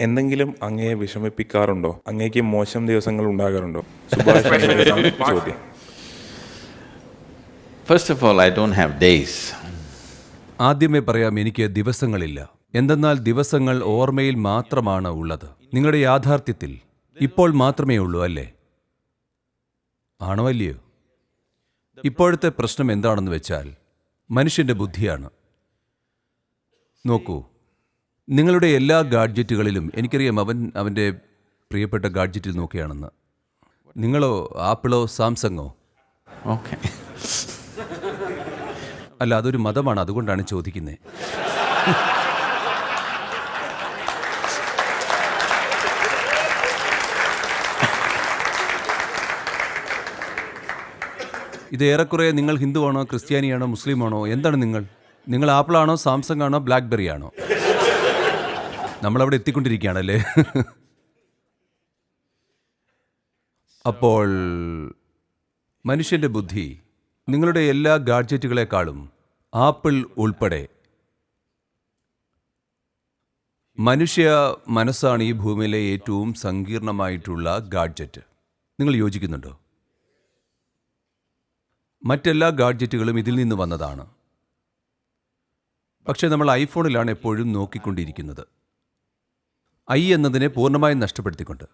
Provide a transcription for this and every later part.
എന്തെങ്കിലും അങ്ങയെ വിഷമിപ്പിക്കാറുണ്ടോ? അങ്ങേക്ക് മോശം ദിവസങ്ങൾ ഉണ്ടാകാറുണ്ടോ? ചോദ്യം. First of all I don't have days ആദ്യമേ പറയാം എനിക്ക് ദിവസങ്ങളില്ല. എന്തെന്നാൽ ദിവസങ്ങൾ ഓർമ്മയിൽ മാത്രമാണ് ഉള്ളത്. നിങ്ങളുടെ യാഥാർത്ഥ്യത്തിൽ ഇപ്പോൾ മാത്രമേ ഉള്ളൂ അല്ലേ? ആണോ അല്ലയോ? ഇപ്പോഴത്തെ പ്രശ്നം എന്താണെന്ന് വെച്ചാൽ മനുഷ്യന്റെ ബുദ്ധിയാണ്. നോക്കൂ നിങ്ങളുടെ എല്ലാ ഗാഡ്ജറ്റുകളിലും എനിക്കറിയാം അവൻ അവന്റെ പ്രിയപ്പെട്ട ഗാഡ്ജറ്റിൽ നോക്കിയാണെന്ന്. നിങ്ങളോ ആപ്പിളോ സാംസങ്ങോ? ഓക്കെ. അല്ല അതൊരു മതമാണ് അതുകൊണ്ടാണ് ചോദിക്കുന്നത് ഇത് ഏറെക്കുറെ നിങ്ങൾ ഹിന്ദുവാണോ ക്രിസ്ത്യാനിയാണോ മുസ്ലിമാണോ? എന്താണ് നിങ്ങൾ? നിങ്ങൾ ആപ്പിളാണോ സാംസങ് ആണോ ബ്ലാക്ക്ബെറി ആണോ നമ്മളവിടെ എത്തിക്കൊണ്ടിരിക്കുകയാണല്ലേ? അപ്പോൾ മനുഷ്യന്റെ ബുദ്ധി നിങ്ങളുടെ എല്ലാ ഗാഡ്ജറ്റുകളെക്കാളും ആപ്പിൾ ഉൾപ്പെടെ. മനുഷ്യ മനസ്സാണ് ഈ ഭൂമിയിലെ ഏറ്റവും സങ്കീർണമായിട്ടുള്ള ഗാഡ്ജറ്റ്. നിങ്ങൾ യോജിക്കുന്നുണ്ടോ? മറ്റെല്ലാ ഗാഡ്ജറ്റുകളും ഇതിൽ നിന്ന് വന്നതാണ്. പക്ഷേ നമ്മൾ ഐഫോണിലാണ് എപ്പോഴും നോക്കിക്കൊണ്ടിരിക്കുന്നത്. ഐ എന്നതിനെ പൂർണമായും നഷ്ടപ്പെടുത്തിക്കൊണ്ട്.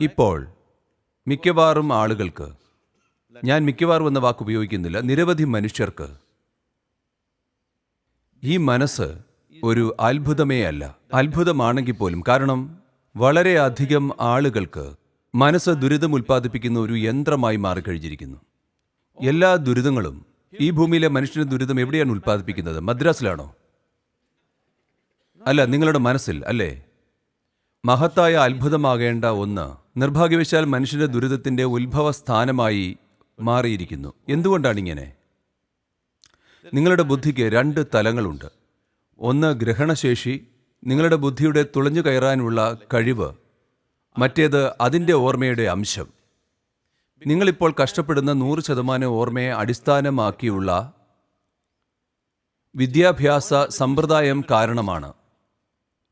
ഇപ്പോൾ മിക്കവാറും ആളുകൾക്ക് ഞാൻ മിക്കവാറും എന്ന വാക്ക് ഉപയോഗിക്കുന്നില്ല നിരവധി മനുഷ്യർക്ക് ഈ മനസ്സ് ഒരു അത്ഭുതമേ അല്ല. അത്ഭുതമാണെങ്കിൽ പോലും കാരണം വളരെയധികം ആളുകൾക്ക് മനസ്സ് ദുരിതം ഉൽപ്പാദിപ്പിക്കുന്ന ഒരു യന്ത്രമായി മാറിക്കഴിഞ്ഞിരിക്കുന്നു. എല്ലാ ദുരിതങ്ങളും ഈ ഭൂമിയിലെ മനുഷ്യന്റെ ദുരിതം എവിടെയാണ് ഉൽപ്പാദിപ്പിക്കുന്നത്? മദ്രാസിലാണോ? അല്ല നിങ്ങളുടെ മനസ്സിൽ അല്ലേ? മഹത്തായ അത്ഭുതമാകേണ്ട ഒന്ന് നിർഭാഗ്യവശാൽ മനുഷ്യന്റെ ദുരിതത്തിന്റെ ഉത്ഭവ സ്ഥാനമായി മാറിയിരിക്കുന്നു. എന്തുകൊണ്ടാണ് ഇങ്ങനെ നിങ്ങളുടെ ബുദ്ധിക്ക് രണ്ട് തലങ്ങളുണ്ട്. ഒന്ന് ഗ്രഹണശേഷി നിങ്ങളുടെ ബുദ്ധിയുടെ തുളഞ്ഞു കയറാനുള്ള കഴിവ് മറ്റേത് അതിന്റെ ഓർമ്മയുടെ അംശം. നിങ്ങളിപ്പോൾ കഷ്ടപ്പെടുന്ന നൂറ് ശതമാനം ഓർമ്മയെ അടിസ്ഥാനമാക്കിയുള്ള വിദ്യാഭ്യാസ സമ്പ്രദായം കാരണമാണ്.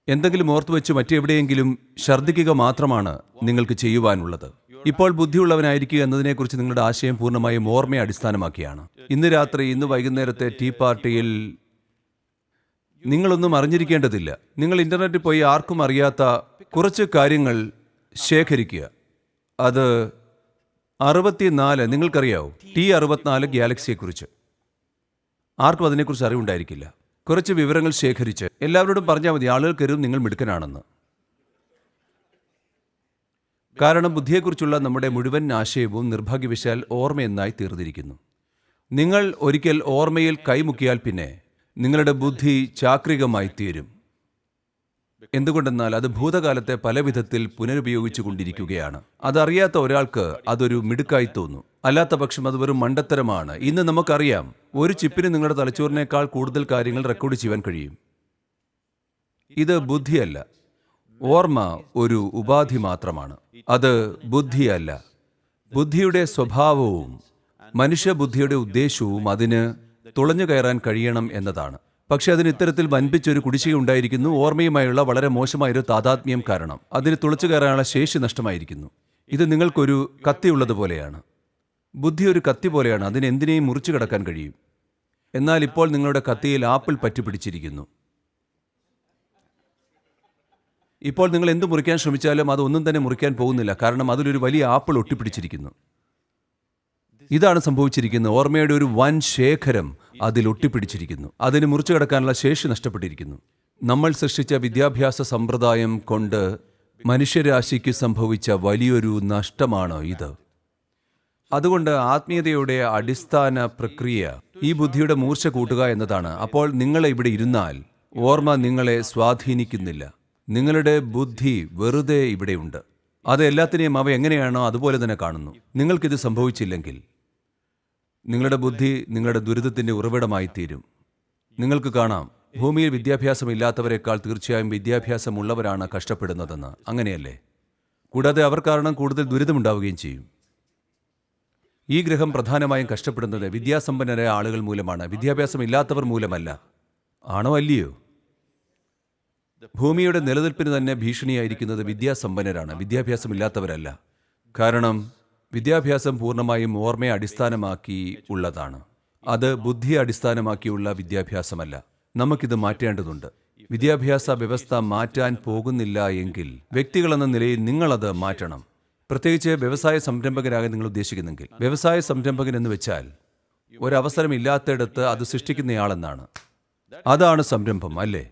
എന്തെങ്കിലും ഓർത്തു വെച്ച് മറ്റെവിടെയെങ്കിലും ഛർദ്ദിക്കുക മാത്രമാണ് നിങ്ങൾക്ക് ചെയ്യുവാനുള്ളത്. ഇപ്പോൾ ബുദ്ധിയുള്ളവനായിരിക്കുക എന്നതിനെക്കുറിച്ച് നിങ്ങളുടെ ആശയം പൂർണമായും ഓർമ്മയെ അടിസ്ഥാനമാക്കിയാണ്. ഇന്ന് രാത്രി ഇന്ന് വൈകുന്നേരത്തെ ടീ പാർട്ടിയിൽ നിങ്ങളൊന്നും അറിഞ്ഞിരിക്കേണ്ടതില്ല. നിങ്ങൾ ഇന്റർനെറ്റിൽ പോയി ആർക്കും അറിയാത്ത കുറച്ച് കാര്യങ്ങൾ ശേഖരിക്കുക. അത് അറുപത്തിനാല് നിങ്ങൾക്കറിയാവോ? ടി അറുപത്തിനാല് ഗാലക്സിയെക്കുറിച്ച്. ആർക്കും അതിനെക്കുറിച്ച് അറിവുണ്ടായിരിക്കില്ല. കുറച്ച് വിവരങ്ങൾ ശേഖരിച്ച് എല്ലാവരോടും പറഞ്ഞാൽ മതി ആളുകൾ കരുതും നിങ്ങൾ മിടുക്കനാണെന്ന്. കാരണം ബുദ്ധിയെക്കുറിച്ചുള്ള നമ്മുടെ മുഴുവൻ ആശയവും നിർഭാഗ്യവശാൽ ഓർമ്മയെന്നായി തീർന്നിരിക്കുന്നു. നിങ്ങൾ ഒരിക്കൽ ഓർമ്മയിൽ കൈമുക്കിയാൽ പിന്നെ നിങ്ങളുടെ ബുദ്ധി ചാക്രികമായി തീരും. എന്തുകൊണ്ടെന്നാൽ അത് ഭൂതകാലത്തെ പല വിധത്തിൽ പുനരുപയോഗിച്ചു കൊണ്ടിരിക്കുകയാണ് അതറിയാത്ത ഒരാൾക്ക് അതൊരു മിടുക്കായി തോന്നും. അല്ലാത്ത പക്ഷം അത് വെറും മണ്ടത്തരമാണ്. ഇന്ന് നമുക്കറിയാം ഒരു ചിപ്പിന് നിങ്ങളുടെ തലച്ചോറിനേക്കാൾ കൂടുതൽ കാര്യങ്ങൾ റെക്കോർഡ് ചെയ്യാൻ കഴിയും. ഇത് ബുദ്ധിയല്ല. ഓർമ്മ ഒരു ഉപാധി മാത്രമാണ്. അത് ബുദ്ധിയല്ല. ബുദ്ധിയുടെ സ്വഭാവവും മനുഷ്യബുദ്ധിയുടെ ഉദ്ദേശവും അതിന് തുളഞ്ഞു കയറാൻ കഴിയണം എന്നതാണ്. പക്ഷെ അതിന് ഇത്തരത്തിൽ വൻപിച്ചൊരു കുടിശ്ശിക ഉണ്ടായിരിക്കുന്നു. ഓർമ്മയുമായുള്ള വളരെ മോശമായൊരു താതാത്മ്യം കാരണം. അതിന് തുളച്ചു കയറാനുള്ള ശേഷി നഷ്ടമായിരിക്കുന്നു. ഇത് നിങ്ങൾക്കൊരു കത്തിയുള്ളതുപോലെയാണ് ബുദ്ധി ഒരു കത്തി പോലെയാണ്. അതിന് എന്തിനേയും മുറിച്ചു കടക്കാൻ കഴിയും. എന്നാൽ ഇപ്പോൾ നിങ്ങളുടെ കത്തിയിൽ ആപ്പിൾ പറ്റിപ്പിടിച്ചിരിക്കുന്നു. ഇപ്പോൾ നിങ്ങൾ എന്ത് മുറിക്കാൻ ശ്രമിച്ചാലും അതൊന്നും തന്നെ മുറിക്കാൻ പോകുന്നില്ല. കാരണം അതിലൊരു വലിയ ആപ്പിൾ ഒട്ടിപ്പിടിച്ചിരിക്കുന്നു. ഇതാണ് സംഭവിച്ചിരിക്കുന്നത്. ഓർമ്മയുടെ ഒരു വൻ ശേഖരം അതിൽ ഒട്ടിപ്പിടിച്ചിരിക്കുന്നു. അതിന് മുറിച്ചു കിടക്കാനുള്ള ശേഷി നഷ്ടപ്പെട്ടിരിക്കുന്നു. നമ്മൾ സൃഷ്ടിച്ച വിദ്യാഭ്യാസ സമ്പ്രദായം കൊണ്ട് മനുഷ്യരാശിക്ക് സംഭവിച്ച വലിയൊരു നഷ്ടമാണ് ഇത്. അതുകൊണ്ട് ആത്മീയതയുടെ അടിസ്ഥാന പ്രക്രിയ ഈ ബുദ്ധിയുടെ മൂർച്ച കൂട്ടുക എന്നതാണ്. അപ്പോൾ നിങ്ങൾ ഇവിടെ ഇരുന്നാൽ ഓർമ്മ നിങ്ങളെ സ്വാധീനിക്കുന്നില്ല. നിങ്ങളുടെ ബുദ്ധി വെറുതെ ഇവിടെയുണ്ട് അത് എല്ലാത്തിനെയും അവ എങ്ങനെയാണോ അതുപോലെ തന്നെ കാണുന്നു. നിങ്ങൾക്കിത് സംഭവിച്ചില്ലെങ്കിൽ നിങ്ങളുടെ ബുദ്ധി നിങ്ങളുടെ ദുരിതത്തിന്റെ ഉറവിടമായി തീരും. നിങ്ങൾക്ക് കാണാം ഭൂമിയിൽ വിദ്യാഭ്യാസമില്ലാത്തവരെക്കാൾ തീർച്ചയായും വിദ്യാഭ്യാസമുള്ളവരാണ് കഷ്ടപ്പെടുന്നതെന്ന്. അങ്ങനെയല്ലേ? കൂടാതെ അവർ കാരണം കൂടുതൽ ദുരിതമുണ്ടാവുകയും ചെയ്യും. ഈ ഗ്രഹം പ്രധാനമായും കഷ്ടപ്പെടുന്നത് വിദ്യാസമ്പന്നരായ ആളുകൾ മൂലമാണ് വിദ്യാഭ്യാസമില്ലാത്തവർ മൂലമല്ല. ആണോ അല്ലയോ? ഭൂമിയുടെ നിലനിൽപ്പിന് തന്നെ ഭീഷണിയായിരിക്കുന്നത് വിദ്യാസമ്പന്നരാണ് വിദ്യാഭ്യാസമില്ലാത്തവരല്ല. കാരണം വിദ്യാഭ്യാസം പൂർണമായും ഓർമ്മയെ അടിസ്ഥാനമാക്കി ഉള്ളതാണ്. അത് ബുദ്ധിയെ അടിസ്ഥാനമാക്കിയുള്ള വിദ്യാഭ്യാസമല്ല. നമുക്കിത് മാറ്റേണ്ടതുണ്ട്. വിദ്യാഭ്യാസ വ്യവസ്ഥ മാറ്റാൻ പോകുന്നില്ല എങ്കിൽ വ്യക്തികളെന്ന നിലയിൽ നിങ്ങളത് മാറ്റണം. പ്രത്യേകിച്ച് വ്യവസായ സംരംഭകരാകാൻ നിങ്ങൾ ഉദ്ദേശിക്കുന്നെങ്കിൽ. വ്യവസായ സംരംഭകൻ എന്ന് വെച്ചാൽ ഒരവസരമില്ലാത്തയിടത്ത് അത് സൃഷ്ടിക്കുന്നയാളെന്നാണ്. അതാണ് സംരംഭം അല്ലേ?